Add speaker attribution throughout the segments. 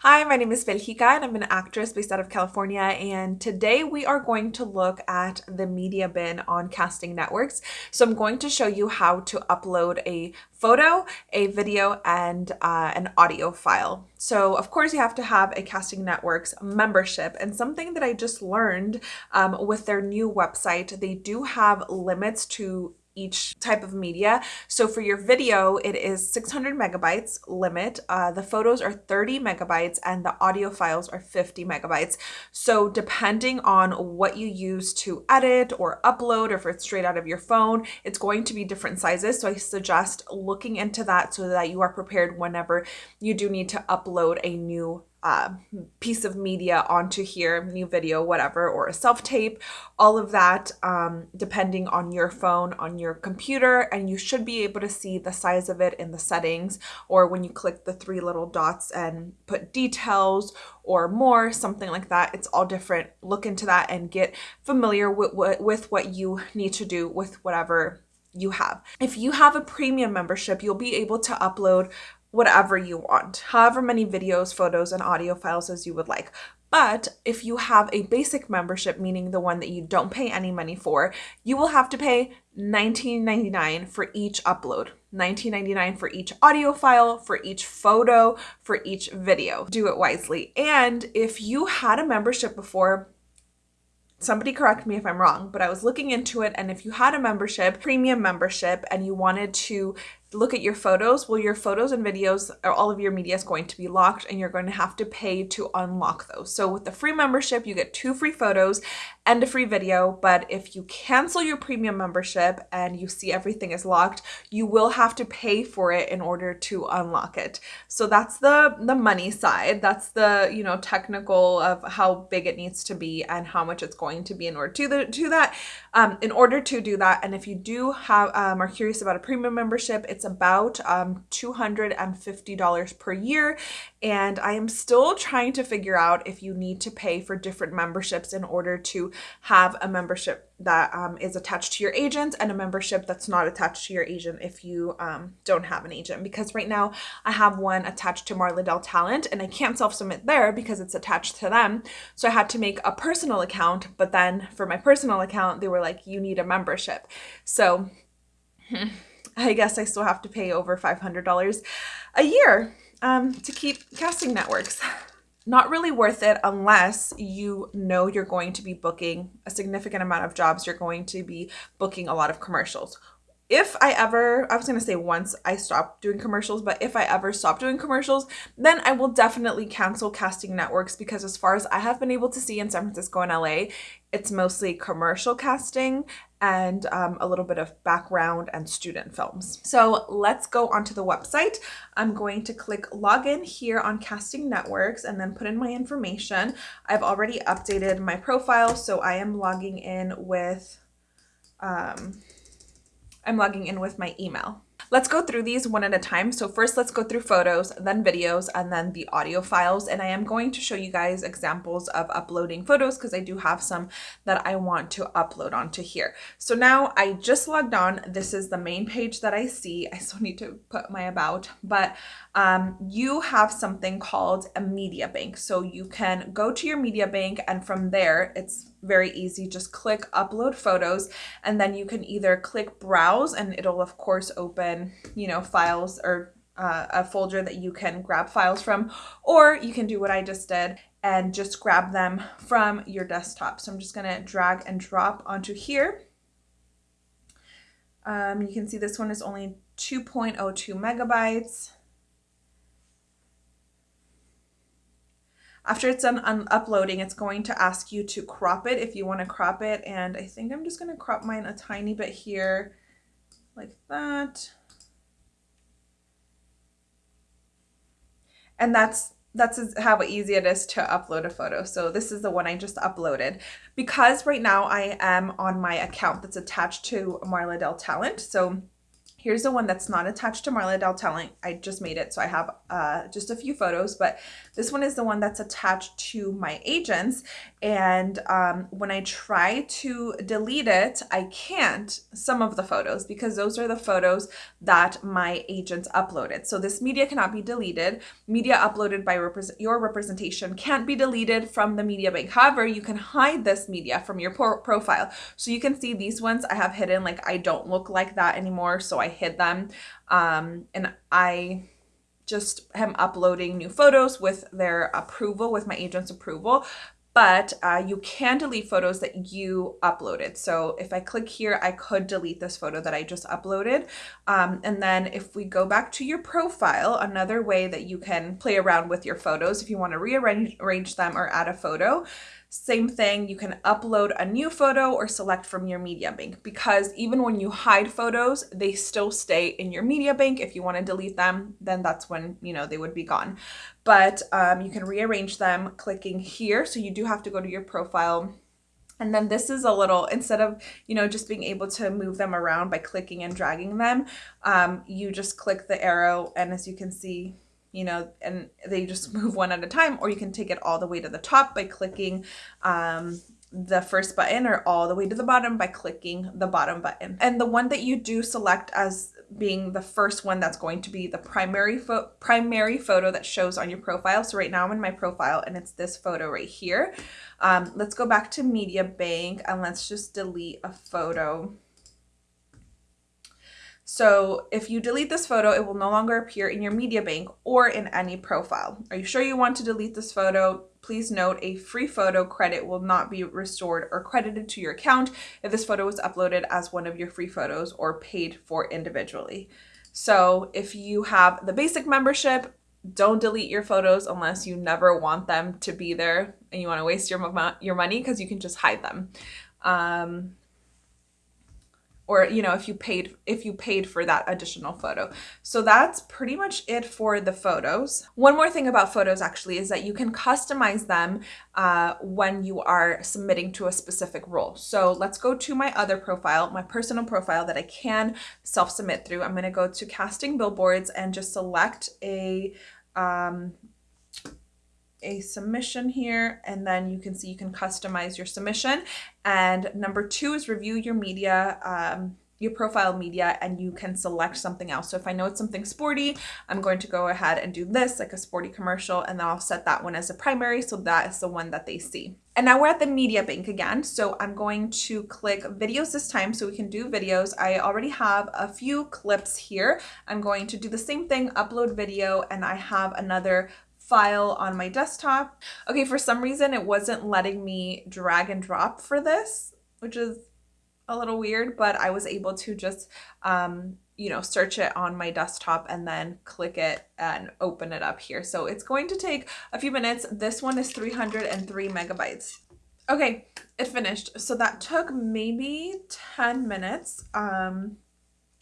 Speaker 1: Hi, my name is Belgica and I'm an actress based out of California and today we are going to look at the media bin on casting networks. So I'm going to show you how to upload a photo, a video, and uh, an audio file. So of course you have to have a Casting Networks membership and something that I just learned um, with their new website, they do have limits to each type of media. So for your video, it is 600 megabytes limit. Uh, the photos are 30 megabytes and the audio files are 50 megabytes. So depending on what you use to edit or upload, or if it's straight out of your phone, it's going to be different sizes. So I suggest looking into that so that you are prepared whenever you do need to upload a new uh, piece of media onto here, new video, whatever, or a self-tape, all of that um, depending on your phone, on your computer, and you should be able to see the size of it in the settings or when you click the three little dots and put details or more, something like that. It's all different. Look into that and get familiar with, with what you need to do with whatever you have. If you have a premium membership, you'll be able to upload whatever you want, however many videos, photos, and audio files as you would like. But if you have a basic membership, meaning the one that you don't pay any money for, you will have to pay $19.99 for each upload. $19.99 for each audio file, for each photo, for each video. Do it wisely. And if you had a membership before, somebody correct me if I'm wrong, but I was looking into it. And if you had a membership, premium membership, and you wanted to look at your photos, well, your photos and videos or all of your media is going to be locked and you're going to have to pay to unlock those. So with the free membership, you get two free photos and a free video. But if you cancel your premium membership and you see everything is locked, you will have to pay for it in order to unlock it. So that's the, the money side. That's the, you know, technical of how big it needs to be and how much it's going to be in order to, the, to that. Um, in order to do that, and if you do have um, are curious about a premium membership, it's about um, $250 per year. And I am still trying to figure out if you need to pay for different memberships in order to have a membership that um, is attached to your agent and a membership that's not attached to your agent if you um, don't have an agent. Because right now I have one attached to Marla Dell Talent and I can't self-submit there because it's attached to them. So I had to make a personal account, but then for my personal account, they were like, you need a membership. So I guess I still have to pay over $500 a year um, to keep casting networks. Not really worth it unless you know you're going to be booking a significant amount of jobs. You're going to be booking a lot of commercials. If I ever, I was going to say once I stop doing commercials, but if I ever stop doing commercials, then I will definitely cancel casting networks because as far as I have been able to see in San Francisco and LA, it's mostly commercial casting and um, a little bit of background and student films. So let's go onto the website. I'm going to click login here on Casting Networks and then put in my information. I've already updated my profile, so I am logging in with, um, I'm logging in with my email. Let's go through these one at a time. So first let's go through photos, then videos, and then the audio files. And I am going to show you guys examples of uploading photos because I do have some that I want to upload onto here. So now I just logged on. This is the main page that I see. I still need to put my about, but um, you have something called a media bank. So you can go to your media bank and from there, it's very easy. Just click upload photos and then you can either click browse and it'll of course open, you know, files or uh, a folder that you can grab files from, or you can do what I just did and just grab them from your desktop. So I'm just gonna drag and drop onto here. Um, you can see this one is only 2.02 megabytes. After it's done uploading, it's going to ask you to crop it if you want to crop it. And I think I'm just going to crop mine a tiny bit here like that. And that's that's how easy it is to upload a photo. So this is the one I just uploaded. Because right now I am on my account that's attached to Marla Dell Talent. So Here's the one that's not attached to Marla Dell Talent. I just made it, so I have uh, just a few photos, but this one is the one that's attached to my agents. And um, when I try to delete it, I can't some of the photos because those are the photos that my agents uploaded. So this media cannot be deleted. Media uploaded by your representation can't be deleted from the media bank. However, you can hide this media from your profile. So you can see these ones I have hidden like I don't look like that anymore. So I hid them. Um, and I just am uploading new photos with their approval, with my agent's approval but uh, you can delete photos that you uploaded. So if I click here, I could delete this photo that I just uploaded. Um, and then if we go back to your profile, another way that you can play around with your photos, if you want to rearrange them or add a photo, same thing, you can upload a new photo or select from your media bank because even when you hide photos, they still stay in your media bank. If you want to delete them, then that's when, you know, they would be gone. But um, you can rearrange them clicking here. So you do have to go to your profile and then this is a little, instead of, you know, just being able to move them around by clicking and dragging them, um, you just click the arrow and as you can see, you know, and they just move one at a time, or you can take it all the way to the top by clicking um, the first button or all the way to the bottom by clicking the bottom button. And the one that you do select as being the first one that's going to be the primary fo primary photo that shows on your profile. So right now I'm in my profile and it's this photo right here. Um, let's go back to Media Bank and let's just delete a photo. So if you delete this photo, it will no longer appear in your media bank or in any profile. Are you sure you want to delete this photo? Please note a free photo credit will not be restored or credited to your account if this photo was uploaded as one of your free photos or paid for individually. So if you have the basic membership, don't delete your photos unless you never want them to be there and you want to waste your, your money because you can just hide them. Um, or you know if you paid if you paid for that additional photo. So that's pretty much it for the photos. One more thing about photos actually is that you can customize them uh, when you are submitting to a specific role. So let's go to my other profile my personal profile that i can self-submit through. I'm going to go to casting billboards and just select a um, a submission here and then you can see you can customize your submission and number two is review your media um, your profile media and you can select something else. So if I know it's something sporty, I'm going to go ahead and do this like a sporty commercial and then I'll set that one as a primary so that is the one that they see. And now we're at the media bank again. So I'm going to click videos this time so we can do videos. I already have a few clips here. I'm going to do the same thing, upload video, and I have another file on my desktop. Okay, for some reason it wasn't letting me drag and drop for this, which is a little weird, but I was able to just, um, you know, search it on my desktop and then click it and open it up here. So it's going to take a few minutes. This one is 303 megabytes. Okay, it finished. So that took maybe 10 minutes. Um,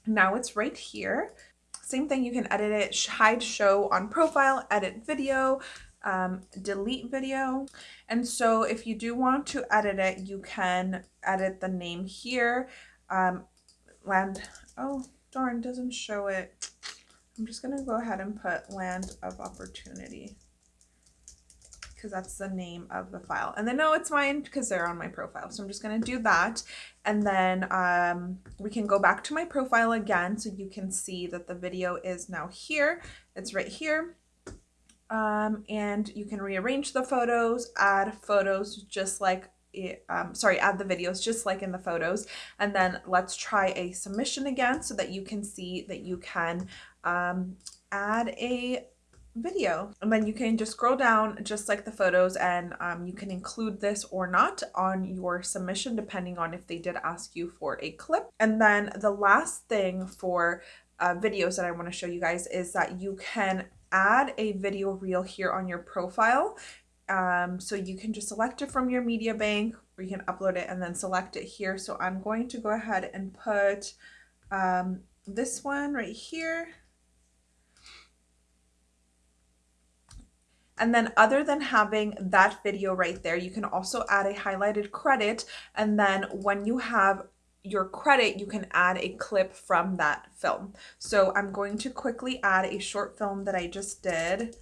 Speaker 1: now it's right here. Same thing, you can edit it, hide show on profile, edit video, um, delete video. And so if you do want to edit it, you can edit the name here. Um, land, oh darn, doesn't show it. I'm just gonna go ahead and put land of opportunity because that's the name of the file. And then no, it's mine because they're on my profile. So I'm just going to do that. And then um, we can go back to my profile again so you can see that the video is now here. It's right here. Um, and you can rearrange the photos, add photos just like um, sorry, add the videos just like in the photos. And then let's try a submission again so that you can see that you can um, add a video. And then you can just scroll down just like the photos and um, you can include this or not on your submission depending on if they did ask you for a clip. And then the last thing for uh, videos that I want to show you guys is that you can add a video reel here on your profile. Um, so you can just select it from your media bank or you can upload it and then select it here. So I'm going to go ahead and put um, this one right here And then other than having that video right there, you can also add a highlighted credit. And then when you have your credit, you can add a clip from that film. So I'm going to quickly add a short film that I just did.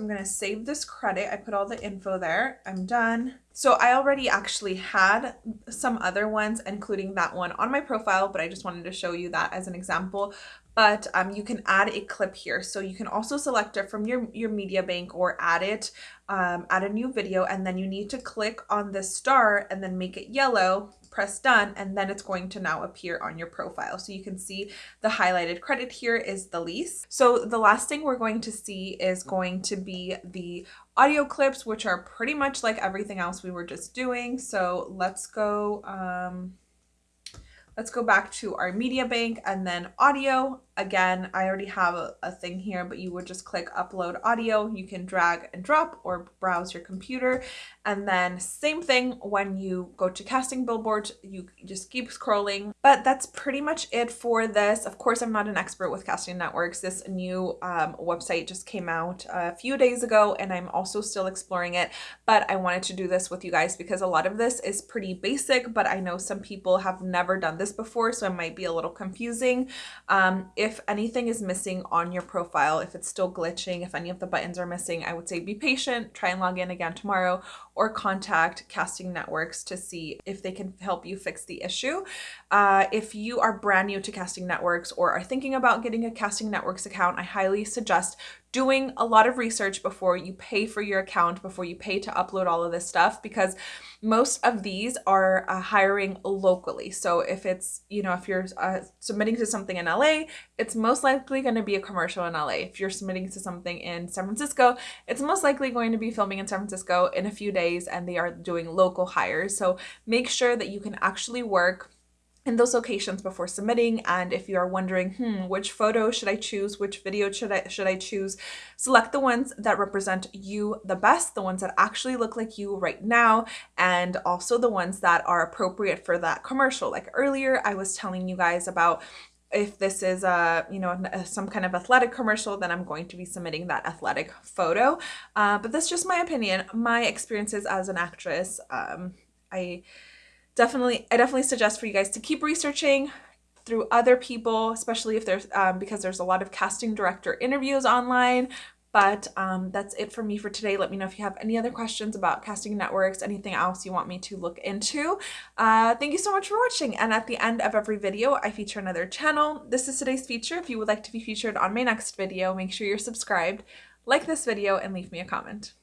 Speaker 1: I'm going to save this credit. I put all the info there. I'm done. So I already actually had some other ones, including that one on my profile, but I just wanted to show you that as an example. But um, you can add a clip here. So you can also select it from your, your media bank or add it, um, add a new video, and then you need to click on the star and then make it yellow press done, and then it's going to now appear on your profile. So you can see the highlighted credit here is the lease. So the last thing we're going to see is going to be the audio clips, which are pretty much like everything else we were just doing. So let's go, um, let's go back to our media bank and then audio. Again, I already have a, a, thing here, but you would just click upload audio. You can drag and drop or browse your computer. And then same thing when you go to casting billboards, you just keep scrolling. But that's pretty much it for this. Of course, I'm not an expert with casting networks. This new um, website just came out a few days ago and I'm also still exploring it. But I wanted to do this with you guys because a lot of this is pretty basic, but I know some people have never done this before, so it might be a little confusing. Um, if anything is missing on your profile, if it's still glitching, if any of the buttons are missing, I would say be patient, try and log in again tomorrow, or contact Casting Networks to see if they can help you fix the issue. Uh, if you are brand new to Casting Networks or are thinking about getting a Casting Networks account, I highly suggest doing a lot of research before you pay for your account, before you pay to upload all of this stuff, because most of these are uh, hiring locally. So if it's, you know, if you're uh, submitting to something in LA, it's most likely going to be a commercial in LA. If you're submitting to something in San Francisco, it's most likely going to be filming in San Francisco in a few days and they are doing local hires. So make sure that you can actually work in those locations before submitting and if you are wondering hmm which photo should i choose which video should i should i choose select the ones that represent you the best the ones that actually look like you right now and also the ones that are appropriate for that commercial. Like earlier i was telling you guys about if this is a you know some kind of athletic commercial then i'm going to be submitting that athletic photo. Uh, but that's just my opinion my experiences as an actress. Um, i definitely, I definitely suggest for you guys to keep researching through other people, especially if there's, um, because there's a lot of casting director interviews online. But um, that's it for me for today. Let me know if you have any other questions about casting networks, anything else you want me to look into. Uh, thank you so much for watching. And at the end of every video, I feature another channel. This is today's feature. If you would like to be featured on my next video, make sure you're subscribed, like this video, and leave me a comment.